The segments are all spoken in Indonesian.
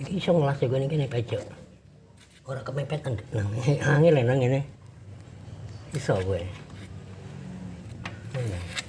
Iki iso ngelas nih kene pecok. Ora kemepetan nang angin lah nang ngene. Iso gue. Iya.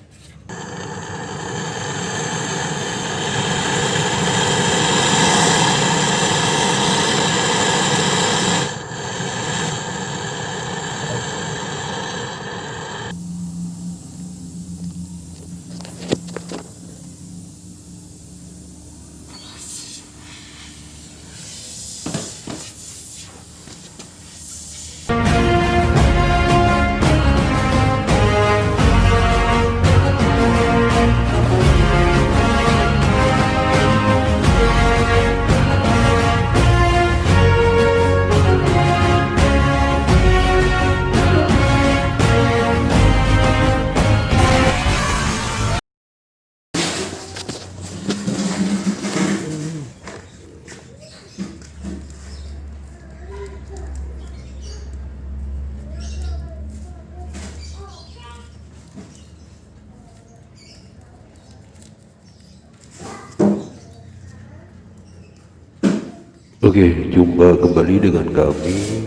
Oke, jumpa kembali dengan kami.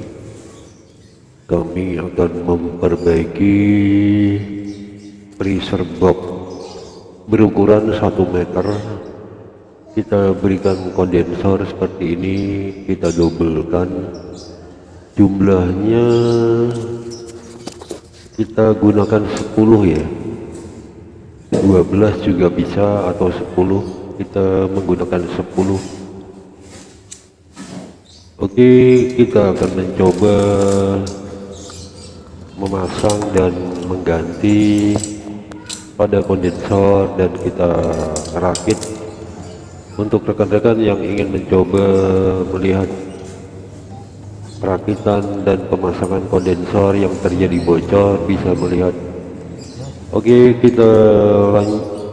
Kami akan memperbaiki freezer box berukuran 1 meter. Kita berikan kondensor seperti ini, kita dobelkan. Jumlahnya kita gunakan 10 ya. 12 juga bisa atau 10. Kita menggunakan 10 Oke, kita akan mencoba memasang dan mengganti pada kondensor dan kita rakit. Untuk rekan-rekan yang ingin mencoba melihat perakitan dan pemasangan kondensor yang terjadi bocor bisa melihat. Oke kita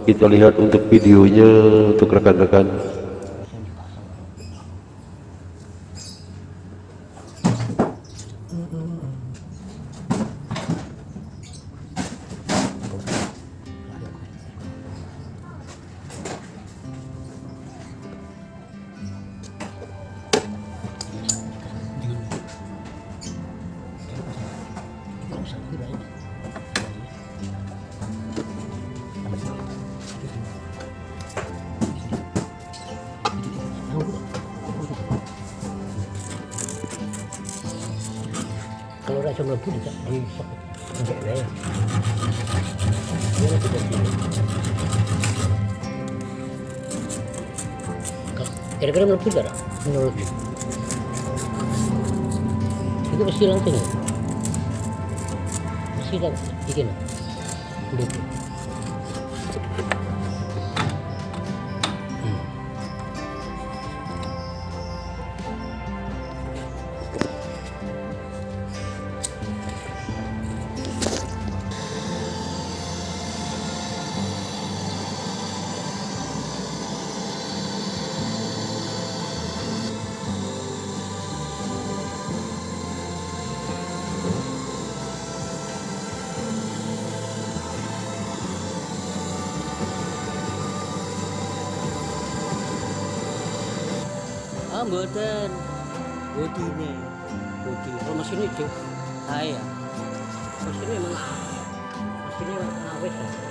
kita lihat untuk videonya untuk rekan-rekan Kalau rasa dari sini. Kalau- Kira-kira mlebu tidak menurut itu mesti langsung ya 几点？几点了？六点。Mboten. Bodine. Bodi. Oh mesin itu. Saya. Mesinnya memang mesinnya awet ya.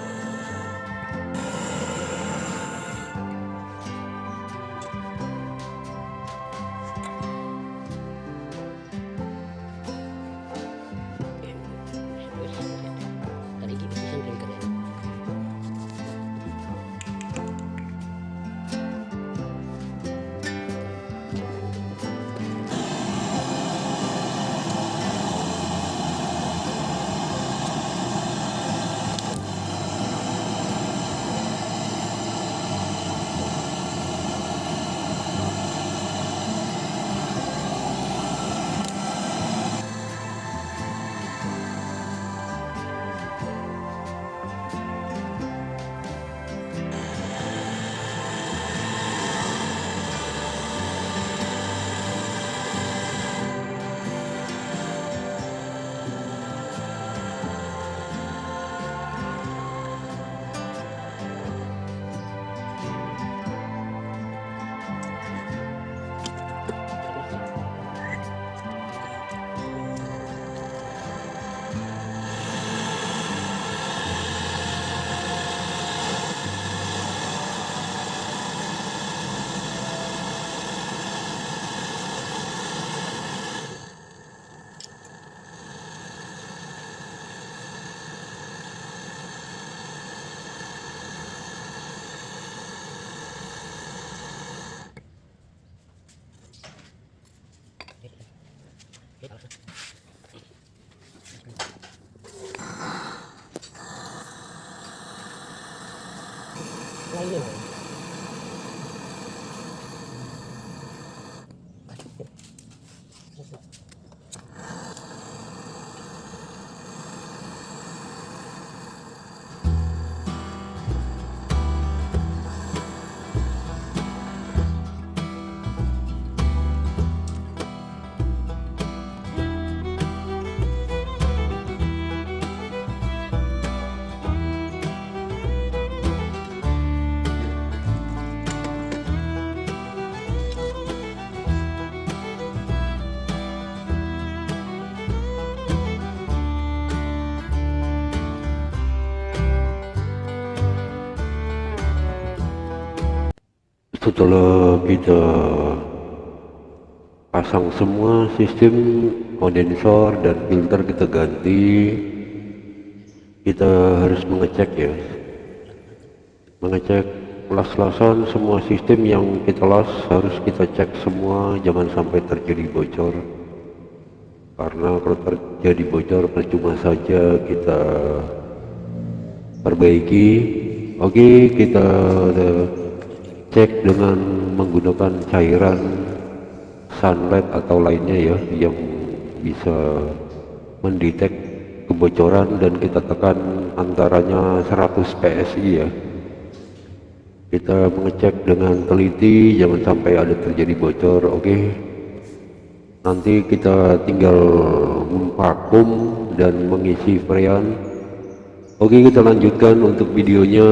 ร一ย setelah kita pasang semua sistem kondensor dan filter kita ganti kita harus mengecek ya. Mengecek las-lasan semua sistem yang kita las harus kita cek semua jangan sampai terjadi bocor. Karena kalau terjadi bocor percuma saja kita perbaiki. Oke kita cek dengan menggunakan cairan sunlight atau lainnya ya yang bisa mendetek kebocoran dan kita tekan antaranya 100 PSI ya. Kita mengecek dengan teliti jangan sampai ada terjadi bocor oke. Nanti kita tinggal vakum dan mengisi freon oke kita lanjutkan untuk videonya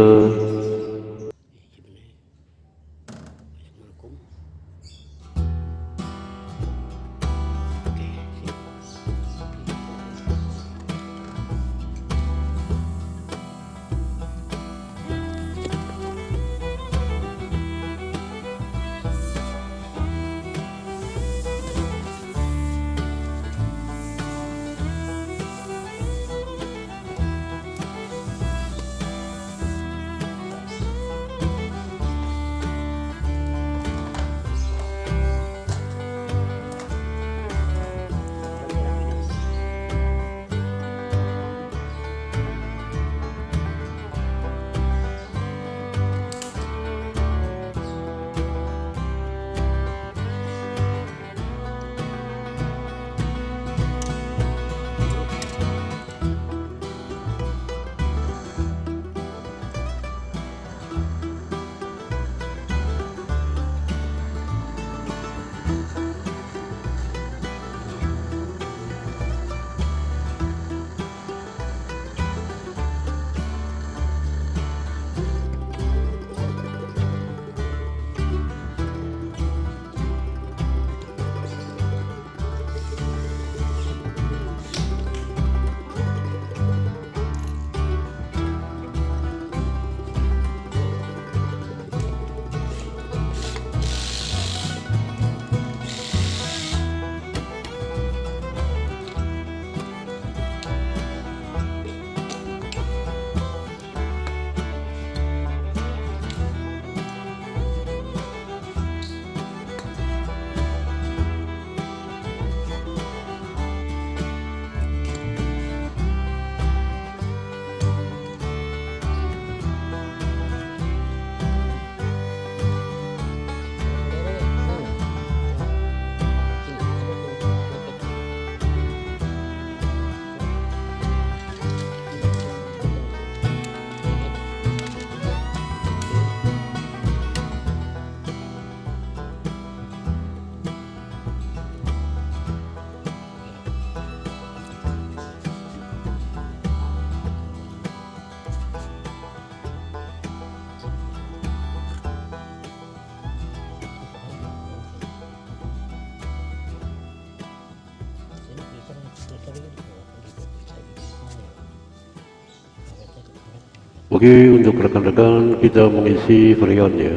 Oke untuk rekan-rekan kita mengisi freon ya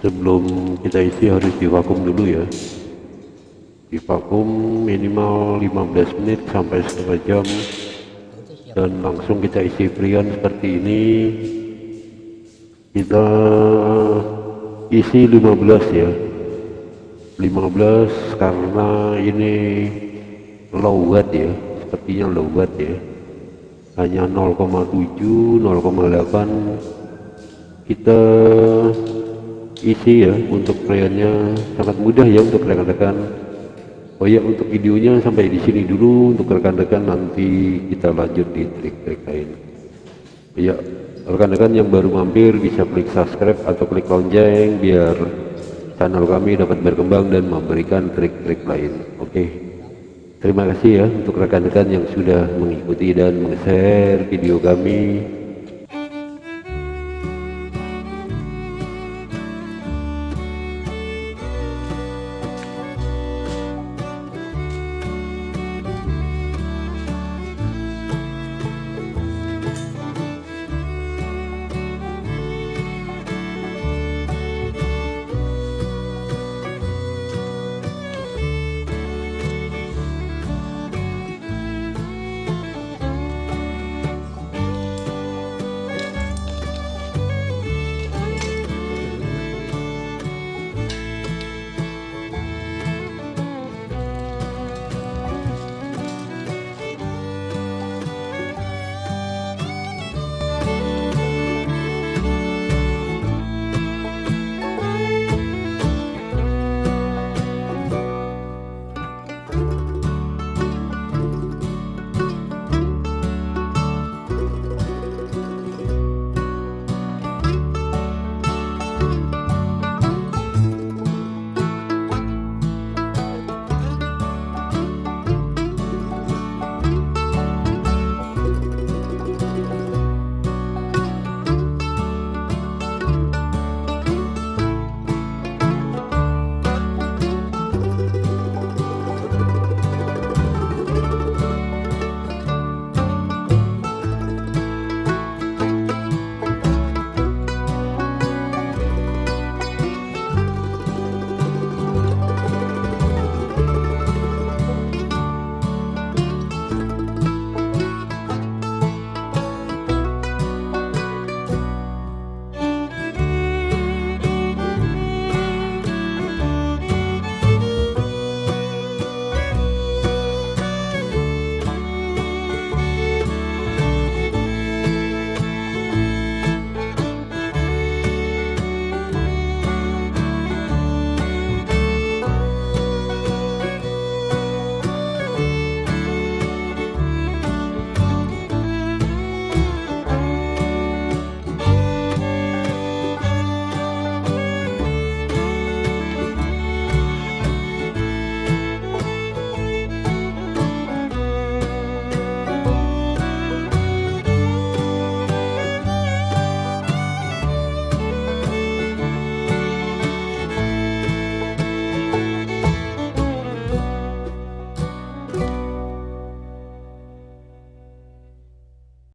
sebelum kita isi harus divakum dulu ya. Divakum minimal 15 menit sampai setengah jam. Dan langsung kita isi freon seperti ini. Kita isi 15 ya. 15 karena ini low watt ya. Sepertinya low watt ya hanya 0,7 0,8 kita isi ya untuk freonnya sangat mudah ya untuk rekan-rekan. Oh ya untuk videonya sampai di sini dulu. Untuk rekan-rekan nanti kita lanjut di trik-trik lain. Ya rekan-rekan yang baru mampir bisa klik subscribe atau klik lonceng biar channel kami dapat berkembang dan memberikan trik-trik lain. Oke terima kasih ya untuk rekan-rekan yang sudah mengikuti dan meng-share video kami